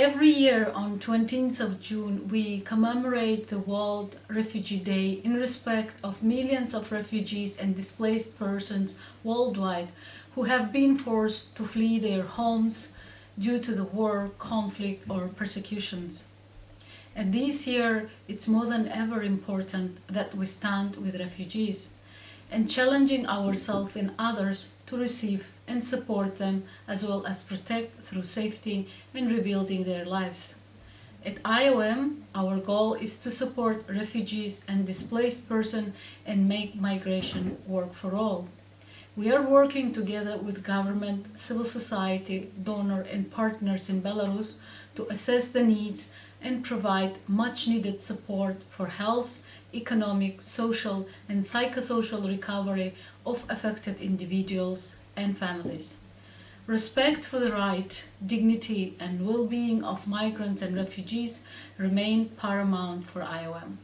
Every year on 20th of June, we commemorate the World Refugee Day in respect of millions of refugees and displaced persons worldwide who have been forced to flee their homes due to the war, conflict or persecutions. And this year, it's more than ever important that we stand with refugees and challenging ourselves and others to receive and support them as well as protect through safety and rebuilding their lives. At IOM, our goal is to support refugees and displaced persons and make migration work for all. We are working together with government, civil society, donor and partners in Belarus to assess the needs and provide much needed support for health, economic, social and psychosocial recovery of affected individuals and families. Respect for the right, dignity and well-being of migrants and refugees remain paramount for IOM.